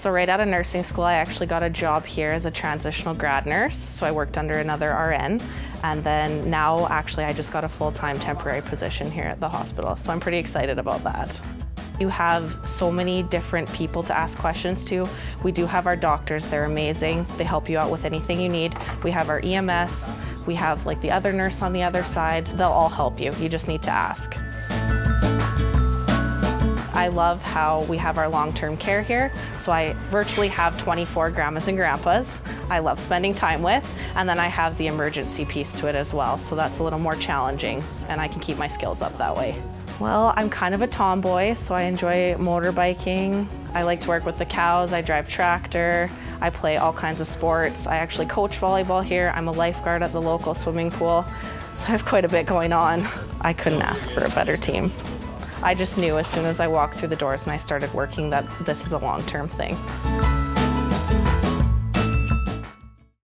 So right out of nursing school, I actually got a job here as a transitional grad nurse. So I worked under another RN. And then now actually I just got a full-time temporary position here at the hospital. So I'm pretty excited about that. You have so many different people to ask questions to. We do have our doctors, they're amazing. They help you out with anything you need. We have our EMS, we have like the other nurse on the other side. They'll all help you, you just need to ask. I love how we have our long-term care here. So I virtually have 24 grandmas and grandpas I love spending time with. And then I have the emergency piece to it as well. So that's a little more challenging and I can keep my skills up that way. Well, I'm kind of a tomboy, so I enjoy motorbiking. I like to work with the cows, I drive tractor, I play all kinds of sports. I actually coach volleyball here. I'm a lifeguard at the local swimming pool, so I have quite a bit going on. I couldn't ask for a better team. I just knew as soon as I walked through the doors and I started working that this is a long-term thing.